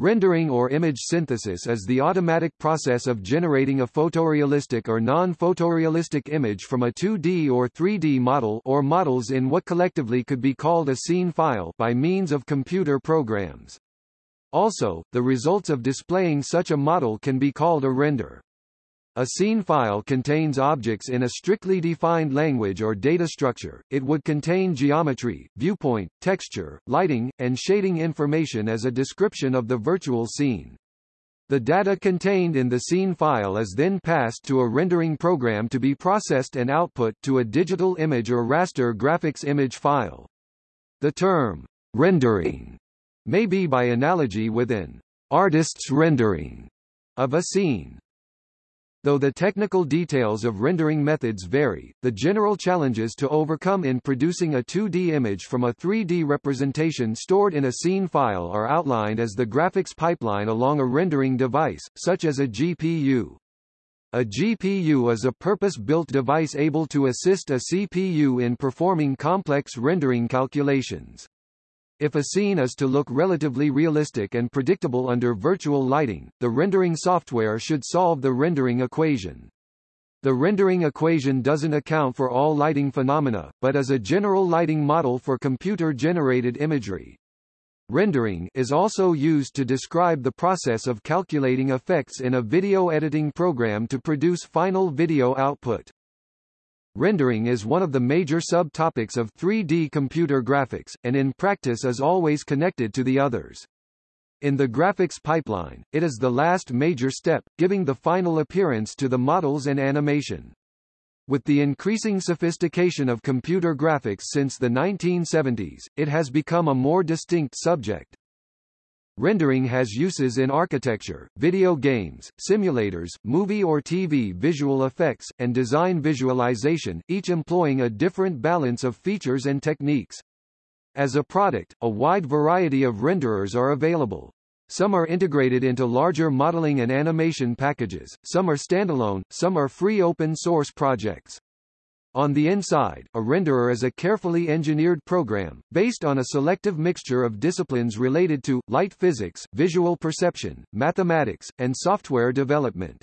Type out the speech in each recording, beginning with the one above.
Rendering or image synthesis is the automatic process of generating a photorealistic or non-photorealistic image from a 2D or 3D model or models in what collectively could be called a scene file by means of computer programs. Also, the results of displaying such a model can be called a render. A scene file contains objects in a strictly defined language or data structure. It would contain geometry, viewpoint, texture, lighting, and shading information as a description of the virtual scene. The data contained in the scene file is then passed to a rendering program to be processed and output to a digital image or raster graphics image file. The term rendering may be by analogy with an artist's rendering of a scene. Though the technical details of rendering methods vary, the general challenges to overcome in producing a 2D image from a 3D representation stored in a scene file are outlined as the graphics pipeline along a rendering device, such as a GPU. A GPU is a purpose-built device able to assist a CPU in performing complex rendering calculations. If a scene is to look relatively realistic and predictable under virtual lighting, the rendering software should solve the rendering equation. The rendering equation doesn't account for all lighting phenomena, but is a general lighting model for computer-generated imagery. Rendering is also used to describe the process of calculating effects in a video editing program to produce final video output. Rendering is one of the major subtopics of 3D computer graphics, and in practice is always connected to the others. In the graphics pipeline, it is the last major step, giving the final appearance to the models and animation. With the increasing sophistication of computer graphics since the 1970s, it has become a more distinct subject. Rendering has uses in architecture, video games, simulators, movie or TV visual effects, and design visualization, each employing a different balance of features and techniques. As a product, a wide variety of renderers are available. Some are integrated into larger modeling and animation packages, some are standalone, some are free open source projects. On the inside, a renderer is a carefully engineered program, based on a selective mixture of disciplines related to, light physics, visual perception, mathematics, and software development.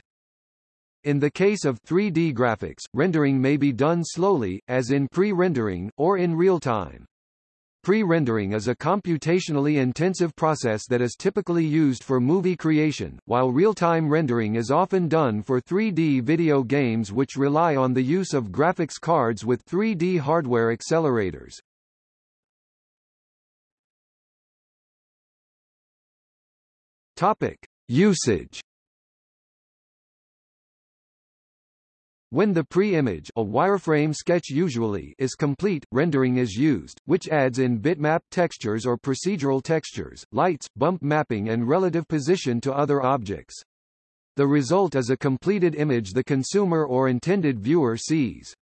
In the case of 3D graphics, rendering may be done slowly, as in pre-rendering, or in real time. Pre-rendering is a computationally intensive process that is typically used for movie creation, while real-time rendering is often done for 3D video games which rely on the use of graphics cards with 3D hardware accelerators. Topic: Usage When the pre-image a wireframe sketch usually is complete, rendering is used, which adds in bitmap textures or procedural textures, lights, bump mapping and relative position to other objects. The result is a completed image the consumer or intended viewer sees.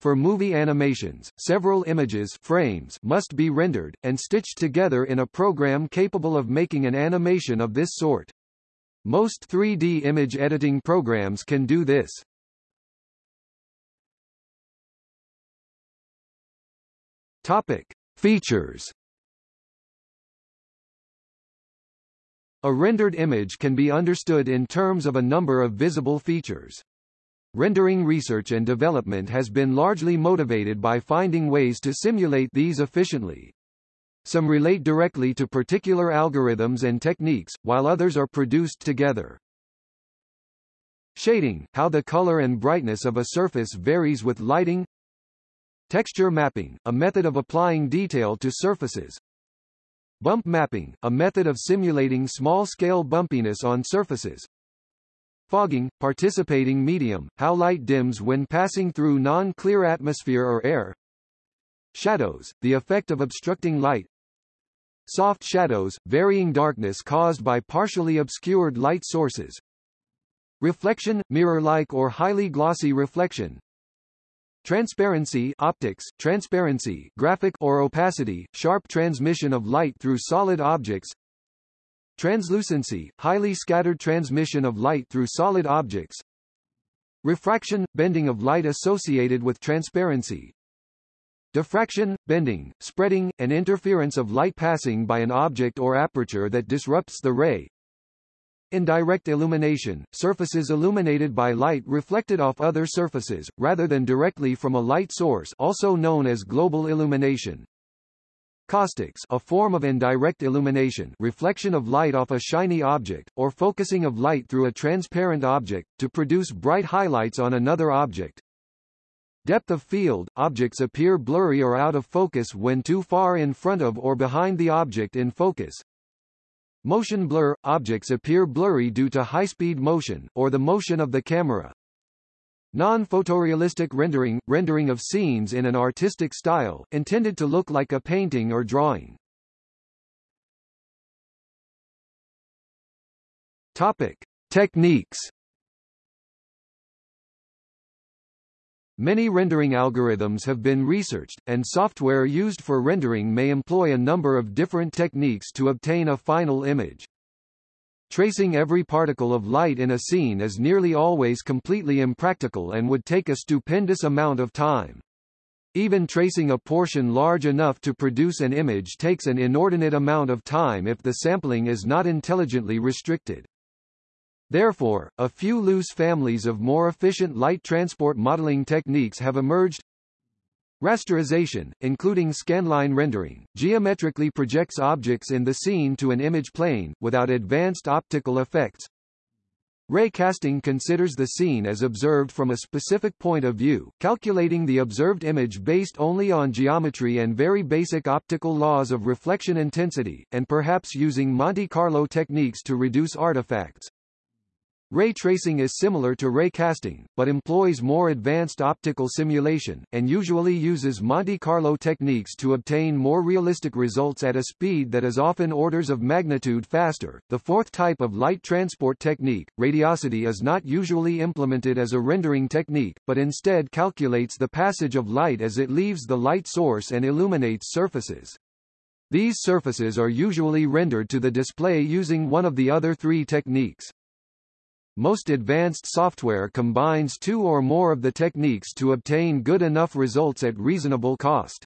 For movie animations, several images frames must be rendered, and stitched together in a program capable of making an animation of this sort. Most 3D image editing programs can do this. Topic: Features. A rendered image can be understood in terms of a number of visible features. Rendering research and development has been largely motivated by finding ways to simulate these efficiently. Some relate directly to particular algorithms and techniques, while others are produced together. Shading, how the color and brightness of a surface varies with lighting, Texture mapping, a method of applying detail to surfaces. Bump mapping, a method of simulating small-scale bumpiness on surfaces. Fogging, participating medium, how light dims when passing through non-clear atmosphere or air. Shadows, the effect of obstructing light. Soft shadows, varying darkness caused by partially obscured light sources. Reflection, mirror-like or highly glossy reflection. Transparency optics, transparency graphic or opacity, sharp transmission of light through solid objects. Translucency, highly scattered transmission of light through solid objects. Refraction, bending of light associated with transparency. Diffraction, bending, spreading, and interference of light passing by an object or aperture that disrupts the ray. Indirect illumination, surfaces illuminated by light reflected off other surfaces, rather than directly from a light source also known as global illumination. Caustics a form of indirect illumination reflection of light off a shiny object, or focusing of light through a transparent object, to produce bright highlights on another object. Depth of field – Objects appear blurry or out of focus when too far in front of or behind the object in focus. Motion blur – Objects appear blurry due to high-speed motion, or the motion of the camera. Non-photorealistic rendering – rendering of scenes in an artistic style, intended to look like a painting or drawing. Topic. Techniques Many rendering algorithms have been researched, and software used for rendering may employ a number of different techniques to obtain a final image. Tracing every particle of light in a scene is nearly always completely impractical and would take a stupendous amount of time. Even tracing a portion large enough to produce an image takes an inordinate amount of time if the sampling is not intelligently restricted. Therefore, a few loose families of more efficient light transport modeling techniques have emerged Rasterization, including scanline rendering, geometrically projects objects in the scene to an image plane, without advanced optical effects. Ray casting considers the scene as observed from a specific point of view, calculating the observed image based only on geometry and very basic optical laws of reflection intensity, and perhaps using Monte Carlo techniques to reduce artifacts. Ray tracing is similar to ray casting, but employs more advanced optical simulation, and usually uses Monte Carlo techniques to obtain more realistic results at a speed that is often orders of magnitude faster. The fourth type of light transport technique, radiosity is not usually implemented as a rendering technique, but instead calculates the passage of light as it leaves the light source and illuminates surfaces. These surfaces are usually rendered to the display using one of the other three techniques. Most advanced software combines two or more of the techniques to obtain good enough results at reasonable cost.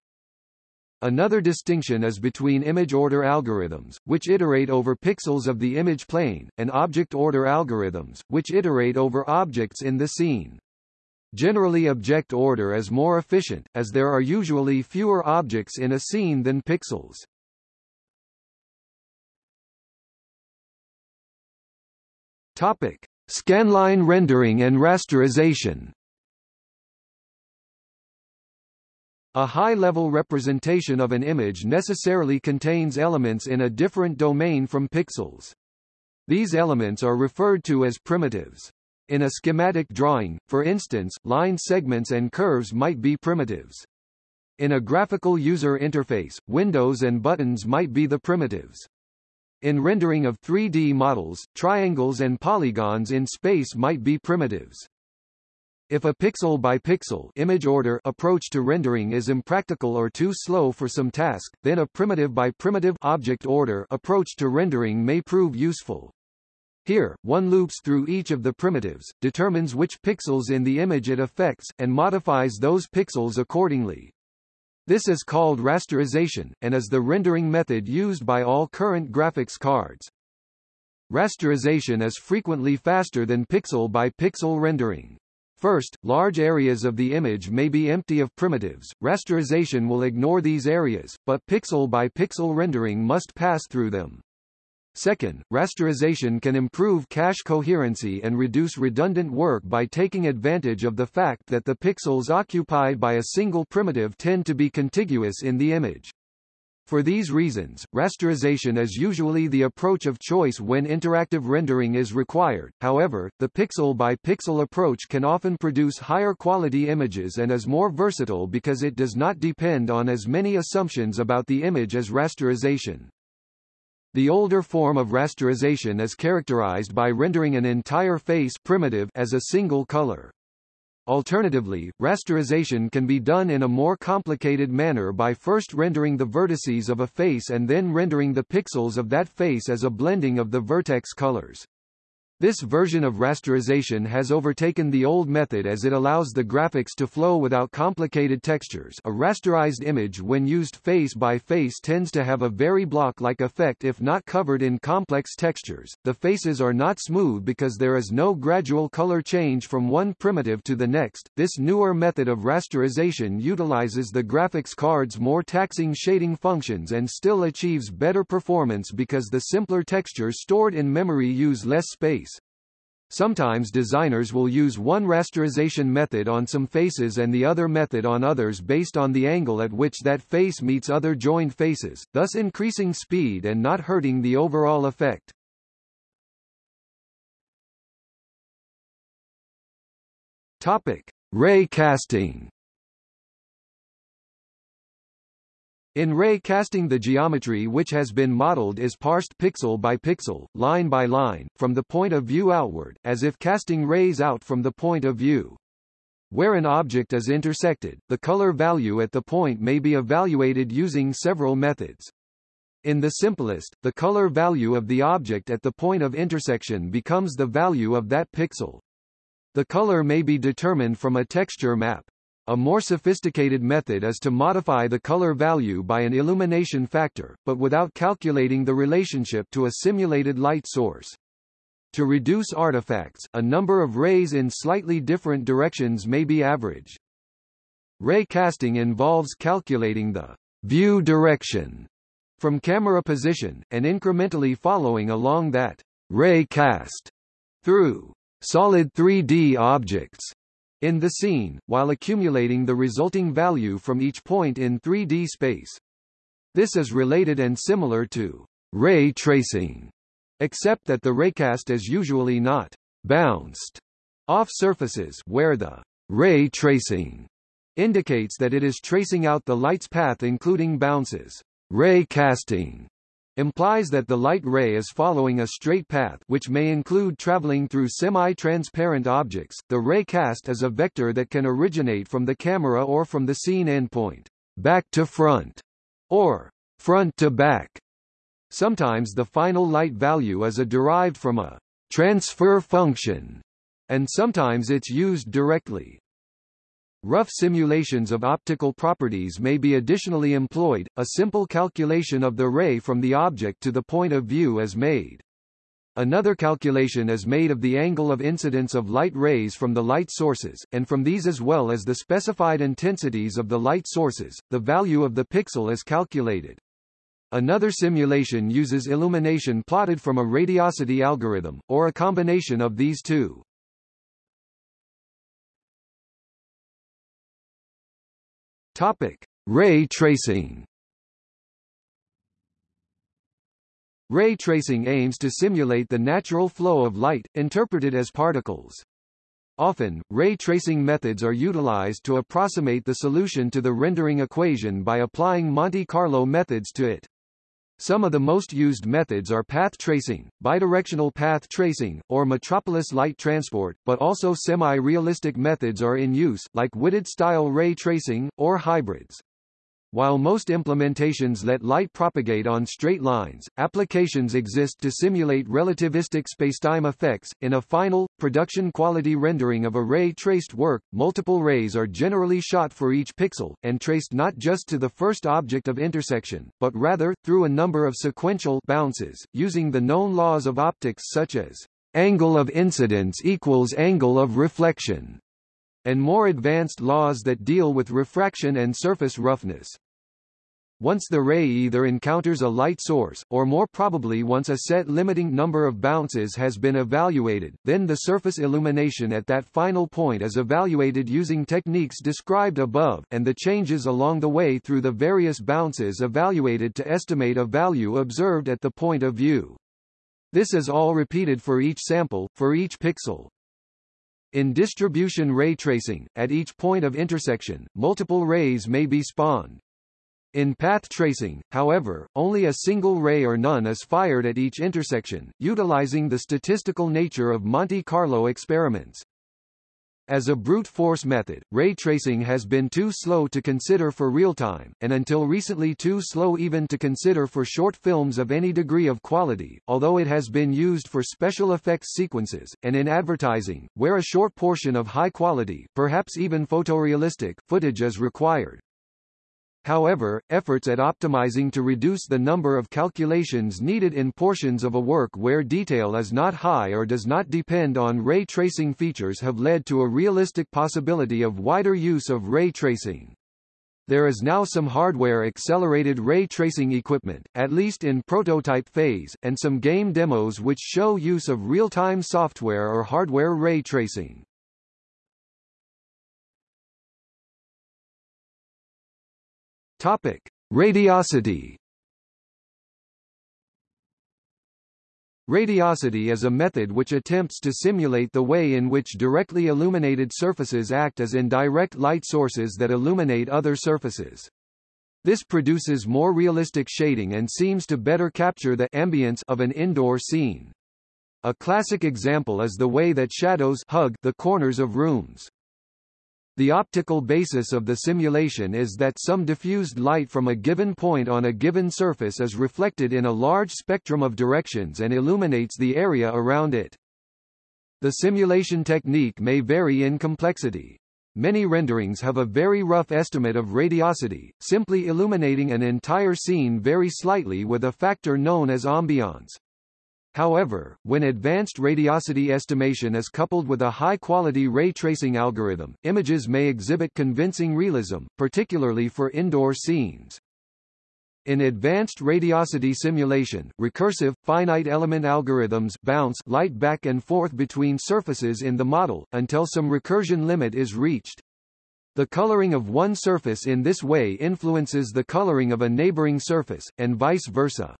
Another distinction is between image order algorithms, which iterate over pixels of the image plane, and object order algorithms, which iterate over objects in the scene. Generally object order is more efficient, as there are usually fewer objects in a scene than pixels. Topic. Scanline rendering and rasterization A high-level representation of an image necessarily contains elements in a different domain from pixels. These elements are referred to as primitives. In a schematic drawing, for instance, line segments and curves might be primitives. In a graphical user interface, windows and buttons might be the primitives. In rendering of 3D models, triangles and polygons in space might be primitives. If a pixel-by-pixel image order approach to rendering is impractical or too slow for some task, then a primitive-by-primitive object order approach to rendering may prove useful. Here, one loops through each of the primitives, determines which pixels in the image it affects, and modifies those pixels accordingly. This is called rasterization, and is the rendering method used by all current graphics cards. Rasterization is frequently faster than pixel-by-pixel rendering. First, large areas of the image may be empty of primitives. Rasterization will ignore these areas, but pixel-by-pixel rendering must pass through them. Second, rasterization can improve cache coherency and reduce redundant work by taking advantage of the fact that the pixels occupied by a single primitive tend to be contiguous in the image. For these reasons, rasterization is usually the approach of choice when interactive rendering is required, however, the pixel-by-pixel -pixel approach can often produce higher quality images and is more versatile because it does not depend on as many assumptions about the image as rasterization. The older form of rasterization is characterized by rendering an entire face primitive as a single color. Alternatively, rasterization can be done in a more complicated manner by first rendering the vertices of a face and then rendering the pixels of that face as a blending of the vertex colors. This version of rasterization has overtaken the old method as it allows the graphics to flow without complicated textures a rasterized image when used face by face tends to have a very block-like effect if not covered in complex textures. The faces are not smooth because there is no gradual color change from one primitive to the next. This newer method of rasterization utilizes the graphics card's more taxing shading functions and still achieves better performance because the simpler textures stored in memory use less space. Sometimes designers will use one rasterization method on some faces and the other method on others based on the angle at which that face meets other joined faces, thus increasing speed and not hurting the overall effect. Topic: Ray casting. In ray casting the geometry which has been modeled is parsed pixel by pixel, line by line, from the point of view outward, as if casting rays out from the point of view. Where an object is intersected, the color value at the point may be evaluated using several methods. In the simplest, the color value of the object at the point of intersection becomes the value of that pixel. The color may be determined from a texture map. A more sophisticated method is to modify the color value by an illumination factor, but without calculating the relationship to a simulated light source. To reduce artifacts, a number of rays in slightly different directions may be averaged. Ray casting involves calculating the view direction from camera position, and incrementally following along that ray cast through solid 3D objects in the scene, while accumulating the resulting value from each point in 3D space. This is related and similar to ray tracing, except that the raycast is usually not bounced off surfaces where the ray tracing indicates that it is tracing out the light's path including bounces. Ray casting implies that the light ray is following a straight path which may include traveling through semi-transparent objects. The ray cast is a vector that can originate from the camera or from the scene endpoint, back to front, or front to back. Sometimes the final light value is a derived from a transfer function, and sometimes it's used directly. Rough simulations of optical properties may be additionally employed, a simple calculation of the ray from the object to the point of view is made. Another calculation is made of the angle of incidence of light rays from the light sources, and from these as well as the specified intensities of the light sources, the value of the pixel is calculated. Another simulation uses illumination plotted from a radiosity algorithm, or a combination of these two. Topic: Ray tracing. Ray tracing aims to simulate the natural flow of light, interpreted as particles. Often, ray tracing methods are utilized to approximate the solution to the rendering equation by applying Monte Carlo methods to it. Some of the most used methods are path tracing, bidirectional path tracing, or metropolis light transport, but also semi-realistic methods are in use, like Whitted-style ray tracing, or hybrids. While most implementations let light propagate on straight lines, applications exist to simulate relativistic spacetime effects. In a final, production quality rendering of a ray traced work, multiple rays are generally shot for each pixel, and traced not just to the first object of intersection, but rather, through a number of sequential bounces, using the known laws of optics such as angle of incidence equals angle of reflection and more advanced laws that deal with refraction and surface roughness. Once the ray either encounters a light source, or more probably once a set limiting number of bounces has been evaluated, then the surface illumination at that final point is evaluated using techniques described above, and the changes along the way through the various bounces evaluated to estimate a value observed at the point of view. This is all repeated for each sample, for each pixel. In distribution ray tracing, at each point of intersection, multiple rays may be spawned. In path tracing, however, only a single ray or none is fired at each intersection, utilizing the statistical nature of Monte Carlo experiments. As a brute force method, ray tracing has been too slow to consider for real-time, and until recently too slow even to consider for short films of any degree of quality, although it has been used for special effects sequences, and in advertising, where a short portion of high quality, perhaps even photorealistic, footage is required. However, efforts at optimizing to reduce the number of calculations needed in portions of a work where detail is not high or does not depend on ray tracing features have led to a realistic possibility of wider use of ray tracing. There is now some hardware-accelerated ray tracing equipment, at least in prototype phase, and some game demos which show use of real-time software or hardware ray tracing. Topic: Radiosity. Radiosity is a method which attempts to simulate the way in which directly illuminated surfaces act as indirect light sources that illuminate other surfaces. This produces more realistic shading and seems to better capture the ambience of an indoor scene. A classic example is the way that shadows hug the corners of rooms. The optical basis of the simulation is that some diffused light from a given point on a given surface is reflected in a large spectrum of directions and illuminates the area around it. The simulation technique may vary in complexity. Many renderings have a very rough estimate of radiosity, simply illuminating an entire scene very slightly with a factor known as ambiance. However, when advanced radiosity estimation is coupled with a high-quality ray tracing algorithm, images may exhibit convincing realism, particularly for indoor scenes. In advanced radiosity simulation, recursive, finite element algorithms bounce light back and forth between surfaces in the model, until some recursion limit is reached. The coloring of one surface in this way influences the coloring of a neighboring surface, and vice versa.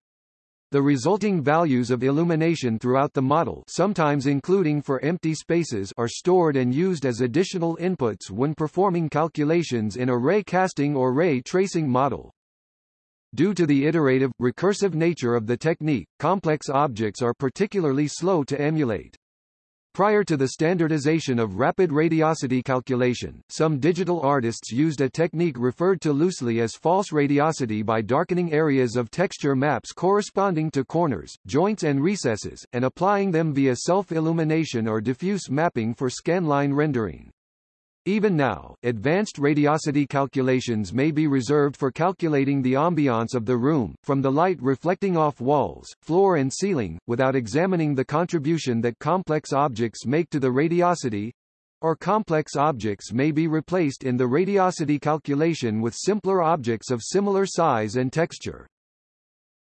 The resulting values of illumination throughout the model sometimes including for empty spaces are stored and used as additional inputs when performing calculations in a ray casting or ray tracing model. Due to the iterative, recursive nature of the technique, complex objects are particularly slow to emulate. Prior to the standardization of rapid radiosity calculation, some digital artists used a technique referred to loosely as false radiosity by darkening areas of texture maps corresponding to corners, joints and recesses, and applying them via self-illumination or diffuse mapping for scanline rendering. Even now, advanced radiosity calculations may be reserved for calculating the ambiance of the room, from the light reflecting off walls, floor and ceiling, without examining the contribution that complex objects make to the radiosity, or complex objects may be replaced in the radiosity calculation with simpler objects of similar size and texture.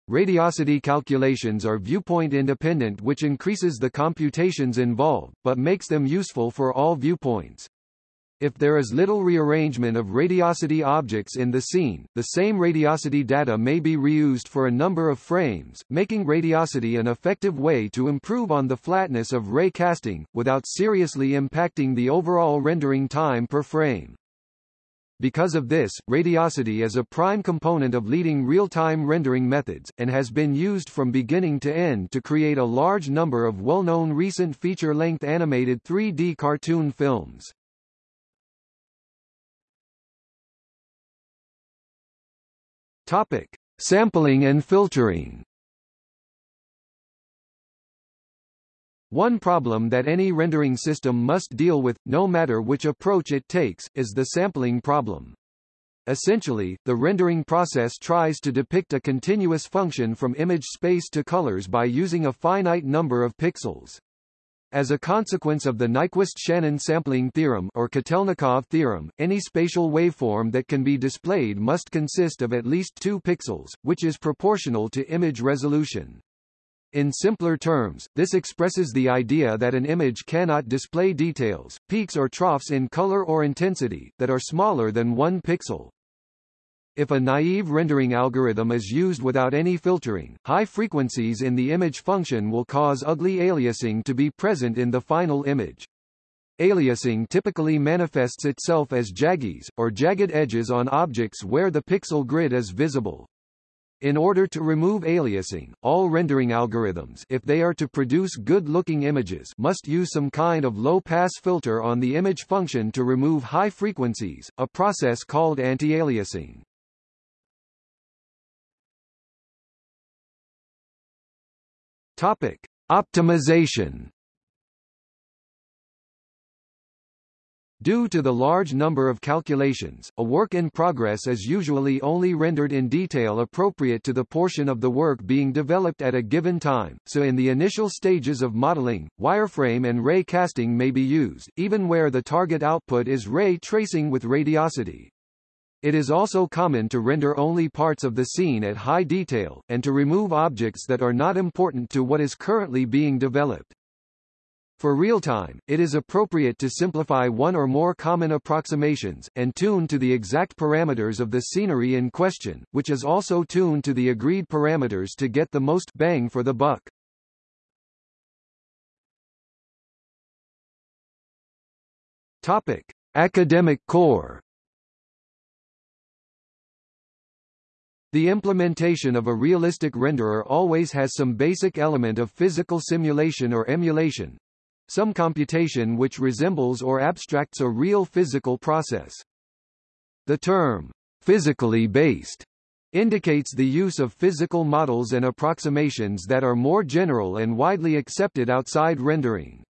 Radiosity calculations are viewpoint independent which increases the computations involved, but makes them useful for all viewpoints. If there is little rearrangement of radiosity objects in the scene, the same radiosity data may be reused for a number of frames, making radiosity an effective way to improve on the flatness of ray casting, without seriously impacting the overall rendering time per frame. Because of this, radiosity is a prime component of leading real-time rendering methods, and has been used from beginning to end to create a large number of well-known recent feature-length animated 3D cartoon films. Topic: Sampling and filtering. One problem that any rendering system must deal with, no matter which approach it takes, is the sampling problem. Essentially, the rendering process tries to depict a continuous function from image space to colors by using a finite number of pixels. As a consequence of the Nyquist-Shannon sampling theorem or Kotelnikov theorem, any spatial waveform that can be displayed must consist of at least 2 pixels, which is proportional to image resolution. In simpler terms, this expresses the idea that an image cannot display details, peaks or troughs in color or intensity, that are smaller than 1 pixel. If a naive rendering algorithm is used without any filtering, high frequencies in the image function will cause ugly aliasing to be present in the final image. Aliasing typically manifests itself as jaggies, or jagged edges on objects where the pixel grid is visible. In order to remove aliasing, all rendering algorithms if they are to produce good-looking images must use some kind of low-pass filter on the image function to remove high frequencies, a process called anti-aliasing. Topic: Optimization Due to the large number of calculations, a work in progress is usually only rendered in detail appropriate to the portion of the work being developed at a given time, so in the initial stages of modeling, wireframe and ray casting may be used, even where the target output is ray tracing with radiosity. It is also common to render only parts of the scene at high detail, and to remove objects that are not important to what is currently being developed. For real-time, it is appropriate to simplify one or more common approximations, and tune to the exact parameters of the scenery in question, which is also tuned to the agreed parameters to get the most bang for the buck. Topic. Academic core The implementation of a realistic renderer always has some basic element of physical simulation or emulation, some computation which resembles or abstracts a real physical process. The term, physically based, indicates the use of physical models and approximations that are more general and widely accepted outside rendering.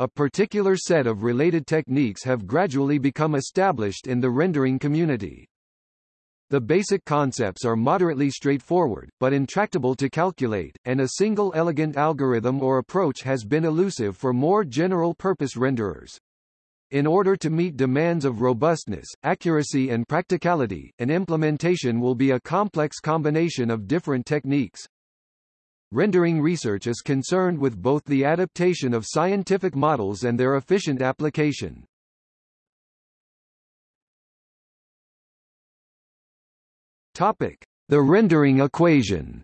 A particular set of related techniques have gradually become established in the rendering community. The basic concepts are moderately straightforward, but intractable to calculate, and a single elegant algorithm or approach has been elusive for more general-purpose renderers. In order to meet demands of robustness, accuracy and practicality, an implementation will be a complex combination of different techniques. Rendering research is concerned with both the adaptation of scientific models and their efficient application. Topic: The rendering equation.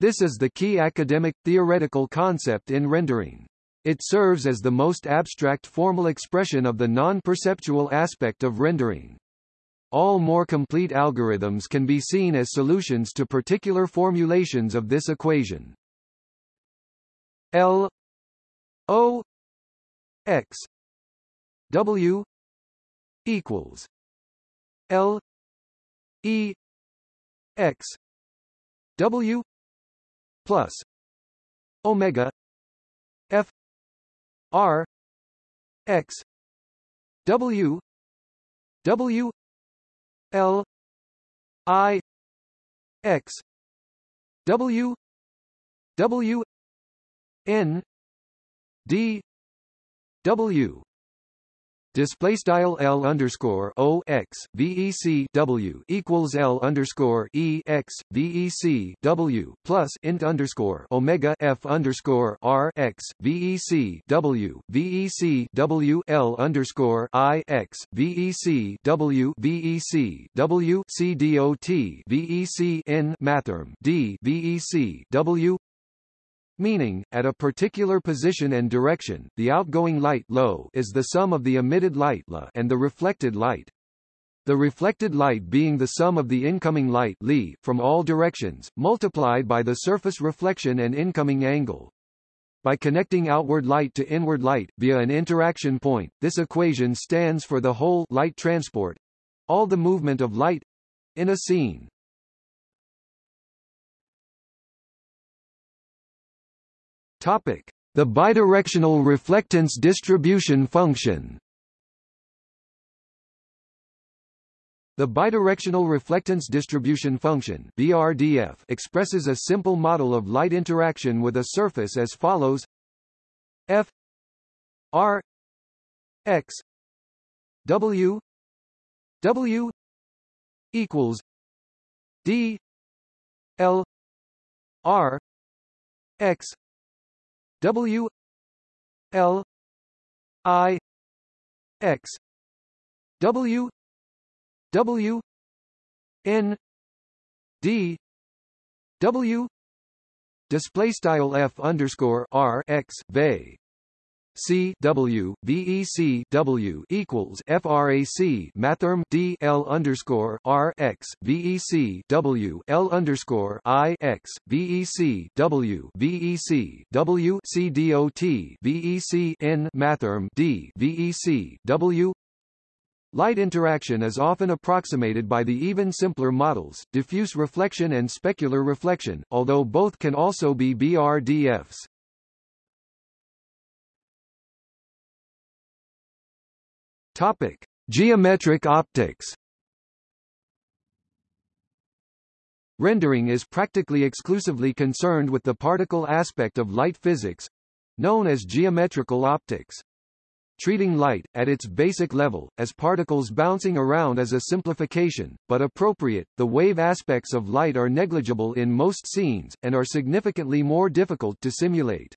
This is the key academic theoretical concept in rendering. It serves as the most abstract formal expression of the non-perceptual aspect of rendering. All more complete algorithms can be seen as solutions to particular formulations of this equation. L O X W equals L E X W plus Omega F R X W W L I X W W N D W display style L underscore O X VEC W equals L underscore E X VEC W plus int underscore Omega F underscore R X VEC W VEC W L underscore I X VEC W VEC W C D O T VEC N mathrm D VEC W meaning, at a particular position and direction, the outgoing light low is the sum of the emitted light la and the reflected light. The reflected light being the sum of the incoming light li from all directions, multiplied by the surface reflection and incoming angle. By connecting outward light to inward light, via an interaction point, this equation stands for the whole light transport all the movement of light in a scene. Topic: The bidirectional reflectance distribution function. The bidirectional reflectance distribution function (BRDF) expresses a simple model of light interaction with a surface as follows: F R X W W equals D L R X W L I X W W N D W display style F underscore R X Vey C W VEC W equals FRAC mathrm D L underscore R X VEC W L underscore I X VEC W VEC W C D O T VEC N mathrm D VEC W Light interaction is often approximated by the even simpler models, diffuse reflection and specular reflection, although both can also be BRDFs. Topic: Geometric optics. Rendering is practically exclusively concerned with the particle aspect of light physics, known as geometrical optics. Treating light, at its basic level, as particles bouncing around is a simplification, but appropriate. The wave aspects of light are negligible in most scenes, and are significantly more difficult to simulate.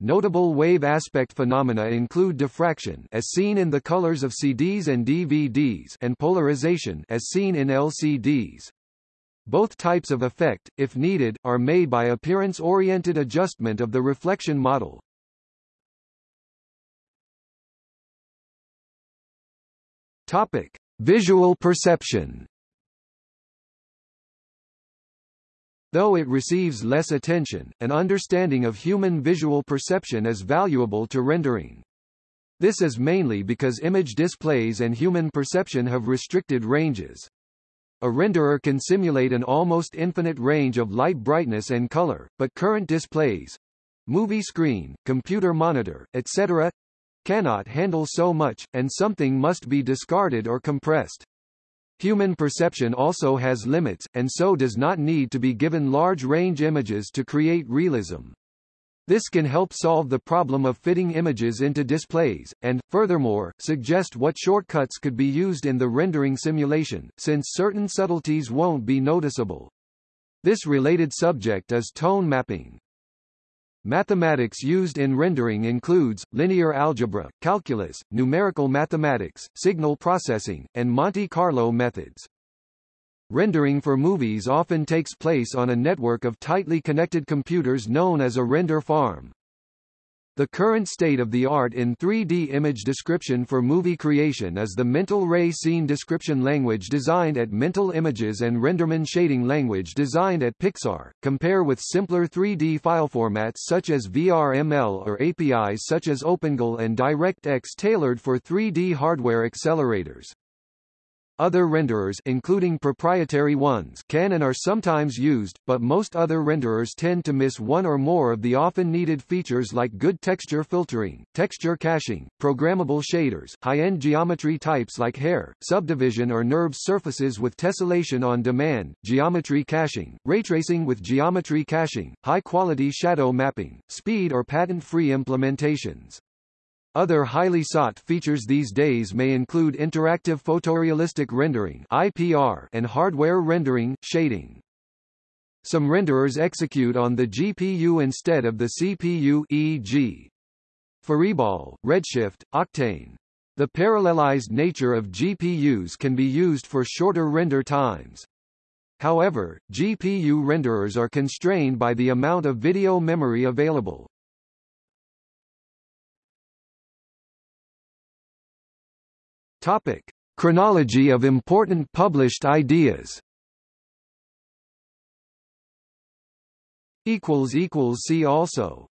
Notable wave aspect phenomena include diffraction as seen in the colors of CDs and DVDs and polarization as seen in LCDs. Both types of effect, if needed, are made by appearance-oriented adjustment of the reflection model. Topic: Visual perception. Though it receives less attention, an understanding of human visual perception is valuable to rendering. This is mainly because image displays and human perception have restricted ranges. A renderer can simulate an almost infinite range of light brightness and color, but current displays movie screen, computer monitor, etc. cannot handle so much, and something must be discarded or compressed. Human perception also has limits, and so does not need to be given large-range images to create realism. This can help solve the problem of fitting images into displays, and, furthermore, suggest what shortcuts could be used in the rendering simulation, since certain subtleties won't be noticeable. This related subject is tone mapping. Mathematics used in rendering includes, linear algebra, calculus, numerical mathematics, signal processing, and Monte Carlo methods. Rendering for movies often takes place on a network of tightly connected computers known as a render farm. The current state of the art in 3D image description for movie creation is the Mental Ray Scene Description language designed at Mental Images and Renderman Shading language designed at Pixar. Compare with simpler 3D file formats such as VRML or APIs such as OpenGL and DirectX tailored for 3D hardware accelerators. Other renderers including proprietary ones can and are sometimes used, but most other renderers tend to miss one or more of the often needed features like good texture filtering, texture caching, programmable shaders, high-end geometry types like hair, subdivision or NURBS surfaces with tessellation on demand, geometry caching, raytracing with geometry caching, high-quality shadow mapping, speed or patent-free implementations. Other highly sought features these days may include interactive photorealistic rendering (IPR) and hardware rendering shading. Some renderers execute on the GPU instead of the CPU e.g. FurryBall, Redshift, Octane. The parallelized nature of GPUs can be used for shorter render times. However, GPU renderers are constrained by the amount of video memory available. Topic: Chronology of important published ideas. Equals equals see also.